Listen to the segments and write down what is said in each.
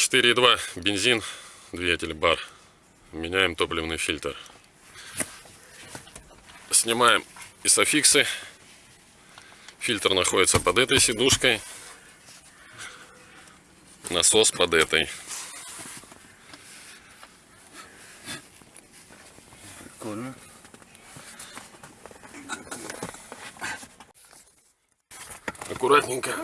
4,2 бензин, двигатель бар. Меняем топливный фильтр. Снимаем изофиксы. Фильтр находится под этой сидушкой. Насос под этой. Прикольно. Аккуратненько.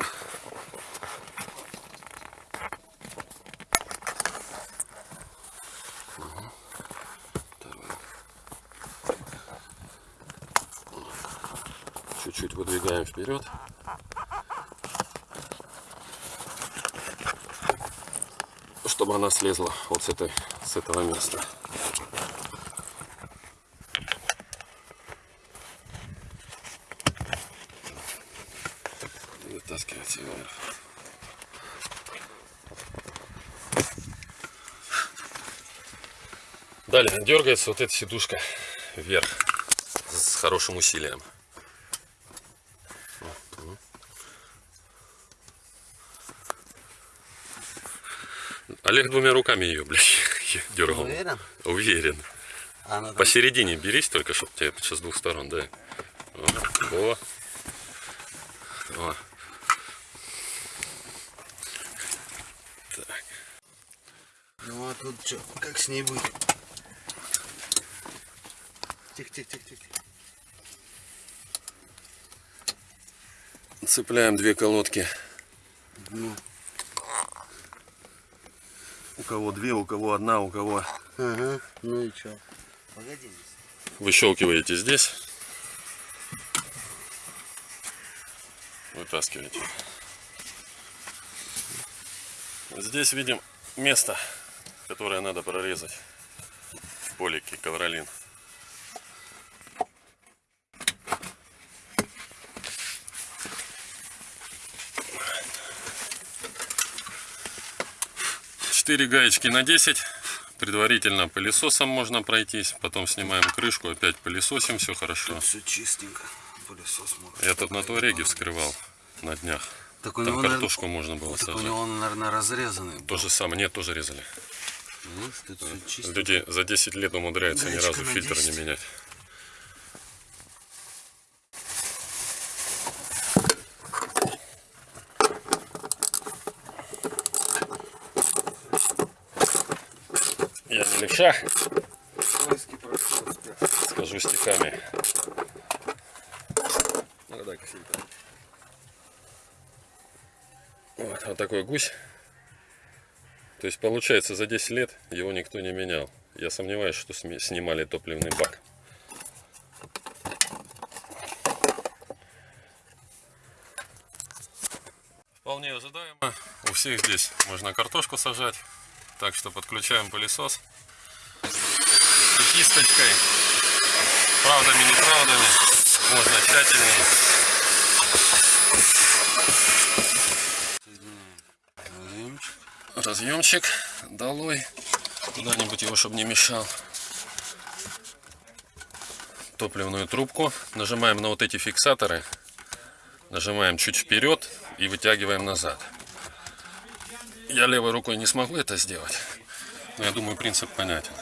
Чуть-чуть выдвигаем вперед. Чтобы она слезла вот с, этой, с этого места. Вытаскивайте вверх. Далее дергается вот эта сидушка вверх с хорошим усилием. Олег двумя руками ее, блядь, дергал. Уверен? Уверен. А ну, Посередине берись только, чтобы тебе с двух сторон, да. О. О. Так. Ну а тут что, как с ней быть? Тихо, тихо, тихо, тихо. Цепляем две колодки. Ну, У кого две, у кого одна, у кого... ага, ну и что? Погоди. Выщелкиваете здесь. Вытаскиваете. Здесь видим место, которое надо прорезать. В полике ковролин. Четыре гаечки на 10. Предварительно пылесосом можно пройтись. Потом снимаем крышку, опять пылесосим, все хорошо. Все чистенько. Пылесос может. Я тут на туареге вскрывал на днях. Так у Там него, наверное, картошку можно было так у сажать. него он, наверное, разрезанный. То же самое, нет, тоже резали. Ну, тут. Люди за 10 лет умудряются ни Гаечка разу на фильтр 10. не менять. Я не левша, скажу стихами. Вот, вот такой гусь. То есть получается за 10 лет его никто не менял. Я сомневаюсь, что снимали топливный бак. Вполне ожидаемо. У всех здесь можно картошку сажать. Так что подключаем пылесос. И кисточкой. Правдами, неправдами. Можно тщательнее. Разъемчик. разъемчик долой куда-нибудь его чтобы не мешал топливную трубку нажимаем на вот эти фиксаторы нажимаем чуть вперед и вытягиваем назад я левой рукой не смогу это сделать но я думаю принцип понятен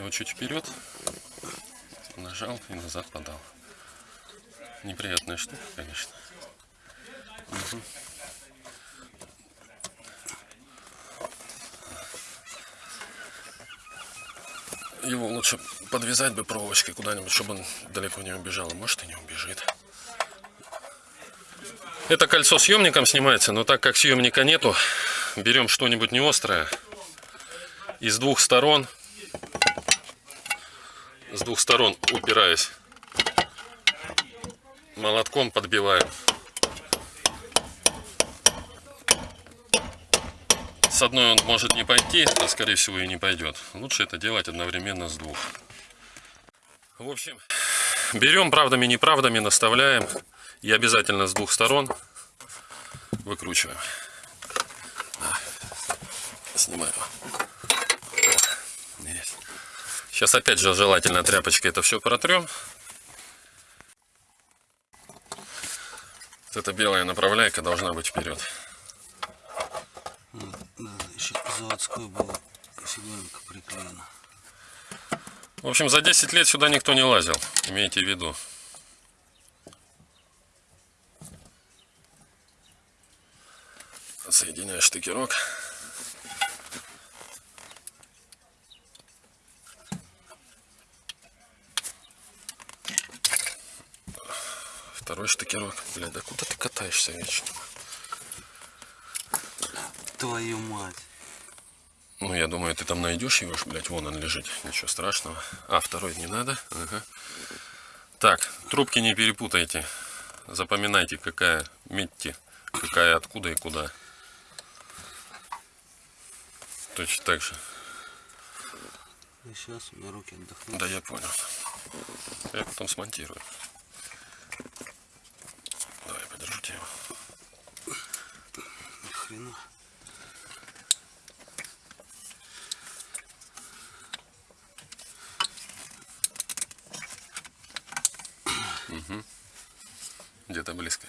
его чуть вперед нажал и назад подал неприятная штука конечно Его лучше подвязать бы проволочкой куда-нибудь, чтобы он далеко не убежал. Может и не убежит. Это кольцо съемником снимается, но так как съемника нету, берем что-нибудь не острое. И с двух сторон, с двух сторон упираясь, молотком подбиваем. С одной он может не пойти, а скорее всего и не пойдет. Лучше это делать одновременно с двух. В общем, берем правдами неправдами, наставляем. И обязательно с двух сторон выкручиваем. Да. Снимаем. Есть. Сейчас опять же желательно тряпочкой это все протрем. Вот эта белая направляйка должна быть вперед. заводской была фиганка приклеена. В общем, за 10 лет сюда никто не лазил, имейте в виду. Соединяю штыкерок. Второй штыкерок. Блядь, да куда ты катаешься вечно? Твою мать. Ну, я думаю, ты там найдешь его, блядь, вон он лежит. Ничего страшного. А, второй не надо. Ага. Так, трубки не перепутайте. Запоминайте, какая метти, какая откуда и куда. Точно так же. И сейчас у меня руки отдохнут. Да, я понял. Я потом смонтирую. Хрена. Где-то близко.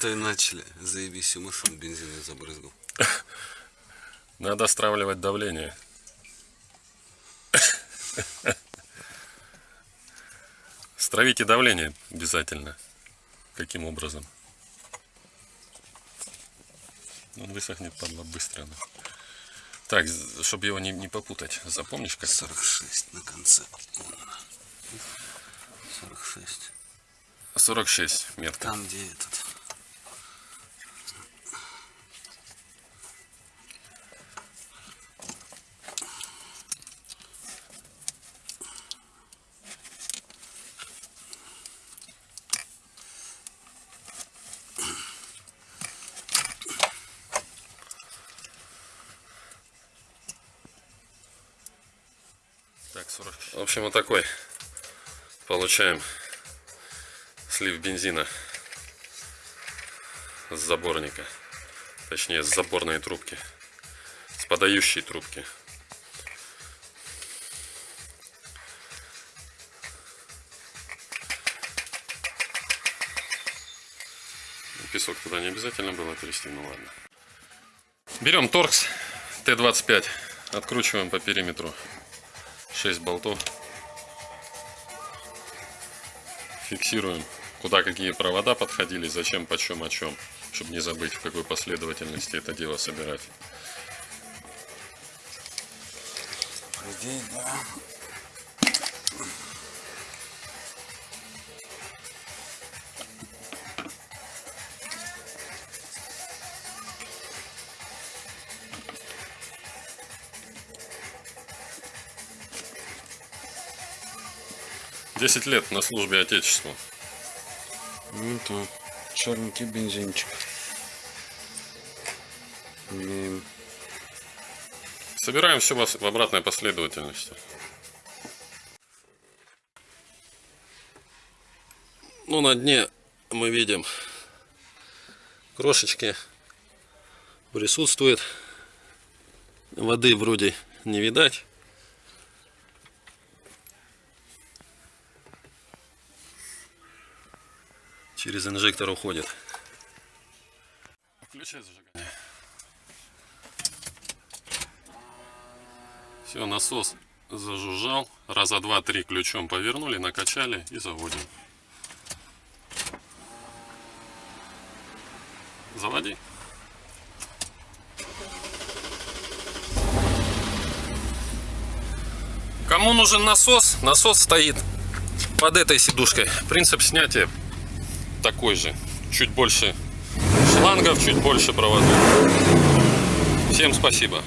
Той начали. Заебись, всю машину бензином забрызгал. Надо стравливать давление. Стравите давление обязательно. Каким образом? Он высохнет, падла, быстро. ну. Так, чтобы его не, не попутать. Запомнишь как? 46 на конце. Вон она. 46. 46 метка. Там, где этот. Так, 40. В общем, вот такой получаем слив бензина с заборника. Точнее, с заборной трубки. С подающей трубки. Песок туда не обязательно было трясти, ну ладно. Берем торкс Т-25, откручиваем по периметру 6 болтов. Фиксируем, куда какие провода подходили, зачем, почем, о чем. Чтобы не забыть, в какой последовательности это дело собирать. Десять лет на службе Отечеству. Ну то черненький бензинчик. Имеем. Собираем все в обратной последовательности. Ну, на дне мы видим крошечки присутствует. Воды вроде не видать. Через инжектор уходит. Включай зажигание. Все, насос зажужжал. Раза два-три ключом повернули, накачали и заводим. Заводи. Кому нужен насос? Насос стоит под этой сидушкой. Принцип снятия такой же. Чуть больше шлангов, чуть больше проводов. Всем спасибо.